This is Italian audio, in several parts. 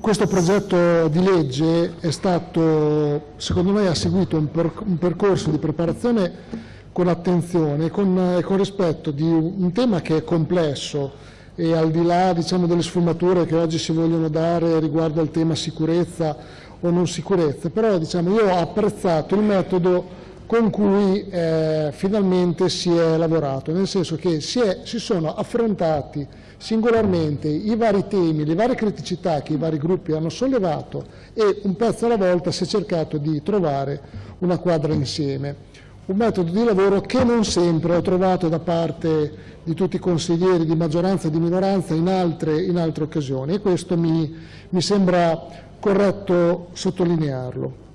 questo progetto di legge è stato, secondo me, ha seguito un, per, un percorso di preparazione con attenzione e con, con, rispetto di un tema che è complesso e al di là diciamo, delle sfumature che oggi si vogliono dare riguardo al tema sicurezza o non sicurezza, però diciamo, io ho apprezzato il metodo con cui eh, finalmente si è lavorato, nel senso che si, è, si, sono affrontati singolarmente i vari temi, le varie criticità che i vari gruppi hanno sollevato e un pezzo alla volta si è cercato di trovare una quadra insieme. Un metodo di lavoro che non sempre ho trovato da parte di tutti i consiglieri di maggioranza e di minoranza in altre, in altre occasioni e questo mi, mi sembra corretto sottolinearlo.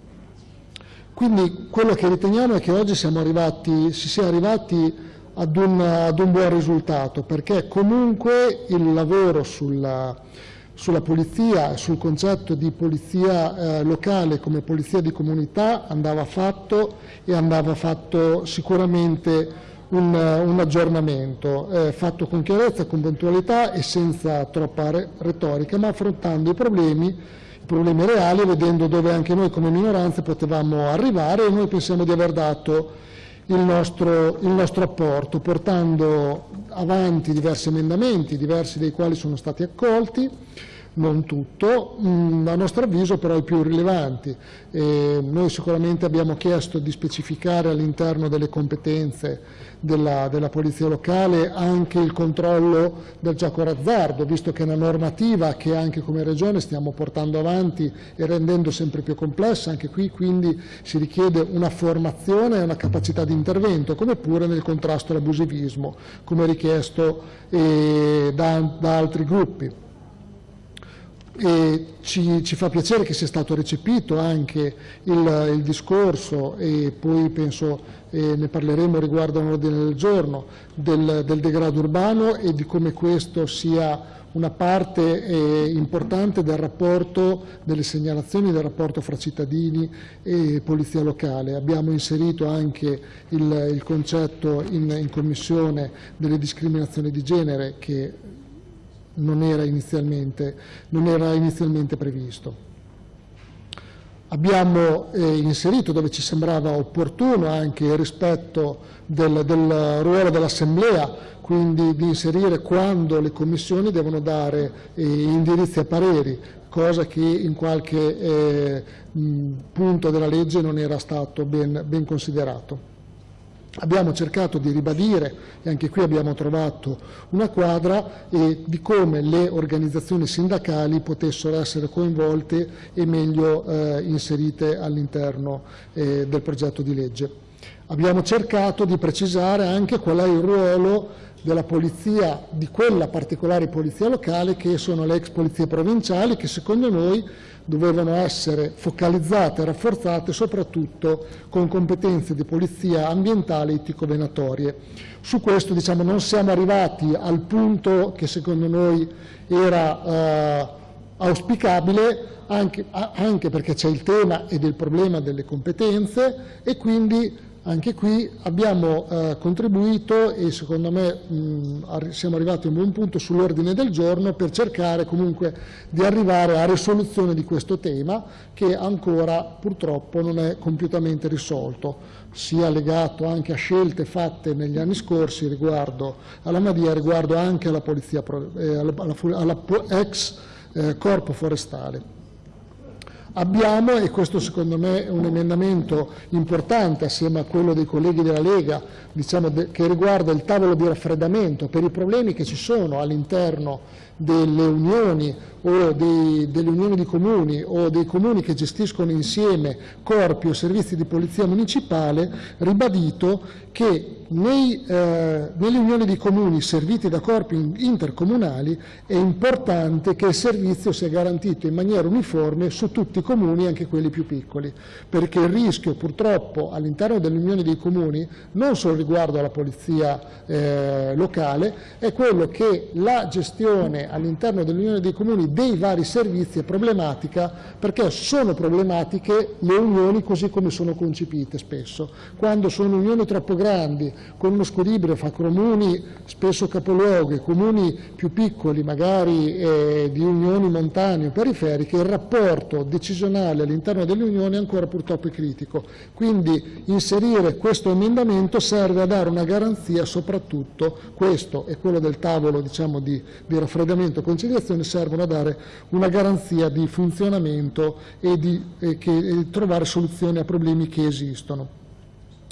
Quindi quello che riteniamo è che oggi arrivati, si sia arrivati ad un, ad un, buon risultato, perché comunque il lavoro sulla, sulla polizia, sul concetto di polizia eh, locale come polizia di comunità andava fatto e andava fatto sicuramente un, un aggiornamento, eh, fatto con chiarezza, con puntualità e senza troppa retorica, ma affrontando i problemi problemi reali, vedendo dove anche noi come minoranze potevamo arrivare e noi pensiamo di aver dato il nostro, il nostro apporto, portando avanti diversi emendamenti, diversi dei quali sono stati accolti, non tutto, mm, a nostro avviso però i più rilevanti. E noi sicuramente abbiamo chiesto di specificare all'interno delle competenze della, della, Polizia Locale anche il controllo del gioco d'azzardo, visto che è una normativa che anche come Regione stiamo portando avanti e rendendo sempre più complessa, anche qui quindi si richiede una formazione e una capacità di intervento, come pure nel contrasto all'abusivismo, come richiesto eh, da, da altri gruppi. E ci, ci, fa piacere che sia stato recepito anche il, il discorso e poi penso eh, ne parleremo riguardo all'ordine del giorno del, del, degrado urbano e di come questo sia una parte eh, importante del rapporto, delle segnalazioni del rapporto fra cittadini e polizia locale. Abbiamo inserito anche il, il concetto in, in commissione delle discriminazioni di genere che non era inizialmente, non era inizialmente previsto. Abbiamo eh, inserito dove ci sembrava opportuno anche il rispetto del, del ruolo dell'Assemblea, quindi di inserire quando le commissioni devono dare eh, indirizzi e pareri, cosa che in qualche eh, punto della legge non era stato ben, ben considerato. Abbiamo cercato di ribadire, e anche qui abbiamo trovato una quadra, e di come le organizzazioni sindacali potessero essere coinvolte e meglio eh, inserite all'interno eh, del progetto di legge. Abbiamo cercato di precisare anche qual è il ruolo della polizia, di quella particolare polizia locale che sono le ex polizie provinciali che secondo noi dovevano essere focalizzate e rafforzate soprattutto con competenze di polizia ambientale itico-venatorie. Su questo diciamo, non siamo arrivati al punto che secondo noi era eh, auspicabile, anche, anche perché c'è il tema ed il problema delle competenze e quindi anche qui abbiamo eh, contribuito e secondo me mh, siamo arrivati a un buon punto sull'ordine del giorno per cercare comunque di arrivare a risoluzione di questo tema che ancora purtroppo non è compiutamente risolto, sia legato anche a scelte fatte negli anni scorsi riguardo alla Madia, riguardo anche alla polizia, eh, alla, alla, alla ex eh, corpo forestale. Abbiamo, e questo secondo me è un emendamento importante assieme a quello dei colleghi della Lega, diciamo, che riguarda il tavolo di raffreddamento per i problemi che ci sono all'interno delle unioni o dei, delle unioni di comuni o dei comuni che gestiscono insieme corpi o servizi di polizia municipale, ribadito che nei, eh, nelle unioni di comuni serviti da corpi intercomunali è importante che il servizio sia garantito in maniera uniforme su tutti comuni, anche quelli più piccoli, perché il rischio purtroppo all'interno delle unioni dei comuni, non solo riguardo alla polizia eh, locale, è quello che la gestione all'interno dell'unione dei comuni dei vari servizi è problematica perché sono problematiche le unioni così come sono concepite spesso. Quando sono unioni troppo grandi, con uno squilibrio fra comuni spesso capoluoghi, comuni più piccoli, magari eh, di unioni montane o periferiche, il rapporto decisionale all'interno delle unioni è ancora purtroppo critico. Quindi inserire questo emendamento serve a dare una garanzia soprattutto, questo e quello del tavolo diciamo, di, di raffreddamento e conciliazione servono a dare una garanzia di funzionamento e di e che, e trovare soluzioni a problemi che esistono.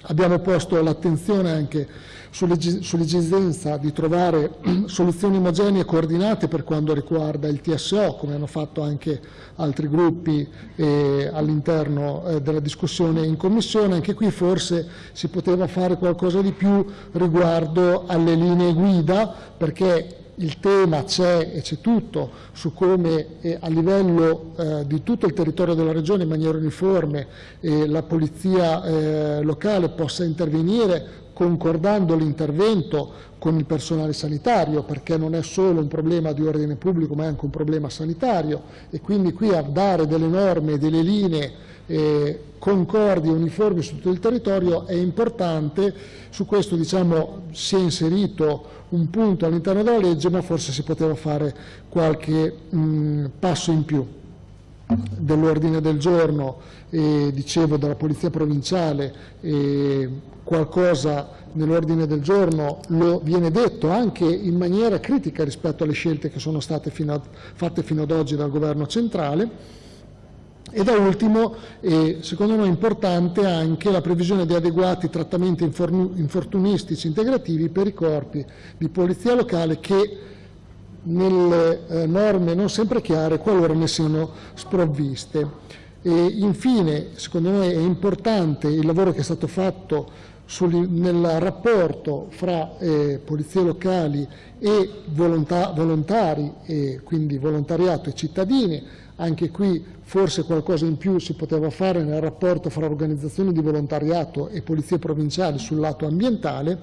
Abbiamo posto l'attenzione anche sull'esigenza di trovare soluzioni omogenee e coordinate per quanto riguarda il TSO, come hanno fatto anche altri gruppi eh, all'interno eh, della discussione in Commissione. Anche qui forse si poteva fare qualcosa di più riguardo alle linee guida, perché il tema c'è e c'è tutto su come eh, a livello eh, di tutto il territorio della Regione in maniera uniforme eh, la polizia eh, locale possa intervenire concordando l'intervento con il personale sanitario, perché non è solo un problema di ordine pubblico ma è anche un problema sanitario. E quindi qui a dare delle norme, delle linee eh, concordi e uniformi su tutto il territorio è importante, su questo diciamo, si è inserito un punto all'interno della legge ma forse si poteva fare qualche mh, passo in più dell'ordine del giorno, eh, dicevo della Polizia Provinciale, eh, qualcosa nell'ordine del giorno lo viene detto anche in maniera critica rispetto alle scelte che sono state fino a, fatte fino ad oggi dal Governo centrale. E da ultimo, eh, secondo noi importante anche la previsione di adeguati trattamenti infortunistici integrativi per i corpi di polizia locale che nelle eh, norme non sempre chiare qualora ne siano sprovviste. E infine, secondo noi è importante il lavoro che è stato fatto sul, nel rapporto fra eh, polizie locali e volontà, volontari, e quindi volontariato e cittadini, anche qui forse qualcosa in più si poteva fare nel rapporto fra organizzazioni di volontariato e polizie provinciali sul lato ambientale,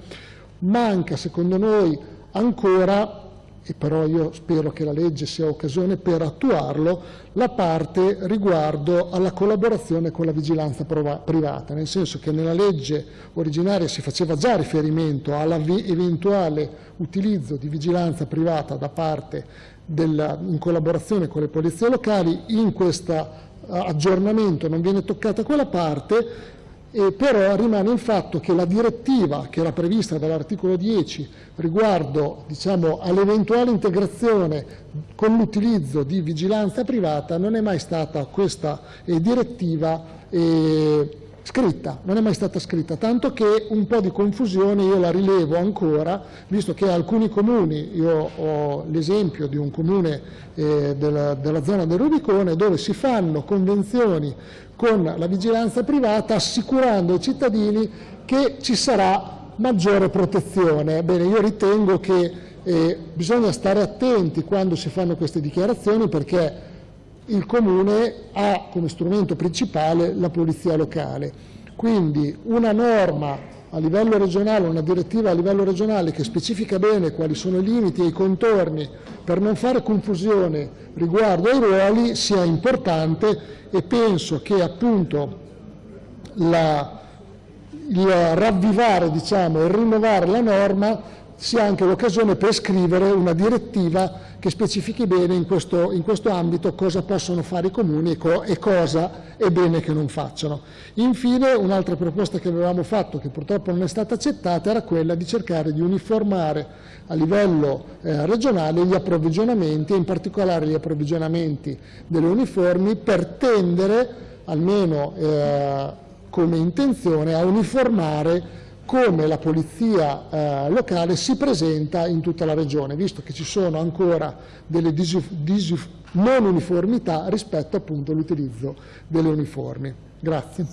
manca secondo noi ancora e però io spero che la legge sia occasione per attuarlo, la parte riguardo alla collaborazione con la vigilanza privata, nel senso che nella legge originaria si faceva già riferimento all'eventuale utilizzo di vigilanza privata da parte della, in collaborazione con le polizie locali, in questo eh, aggiornamento non viene toccata quella parte e però rimane il fatto che la direttiva che era prevista dall'articolo 10 riguardo diciamo, all'eventuale integrazione con l'utilizzo di vigilanza privata non è mai stata questa eh, direttiva eh, scritta, non è mai stata scritta, tanto che un po' di confusione io la rilevo ancora, visto che alcuni comuni, io ho l'esempio di un comune eh, della, della zona del Rubicone, dove si fanno convenzioni con la vigilanza privata assicurando ai cittadini che ci sarà maggiore protezione. Bene, io ritengo che eh, bisogna stare attenti quando si fanno queste dichiarazioni perché il Comune ha come strumento principale la polizia locale. Quindi una norma a livello regionale, una direttiva a livello regionale che specifica bene quali sono i limiti e i contorni per non fare confusione riguardo ai ruoli sia importante e penso che appunto la, il ravvivare diciamo, e rinnovare la norma sia anche l'occasione per scrivere una direttiva che specifichi bene in questo, in questo ambito cosa possono fare i comuni e, co e, cosa è bene che non facciano. Infine un'altra proposta che avevamo fatto che purtroppo non è stata accettata era quella di cercare di uniformare a livello eh, regionale gli approvvigionamenti e in particolare gli approvvigionamenti delle uniformi per tendere almeno eh, come intenzione a uniformare come la polizia eh, locale si presenta in tutta la regione, visto che ci sono ancora delle non uniformità rispetto appunto all'utilizzo delle uniformi. Grazie.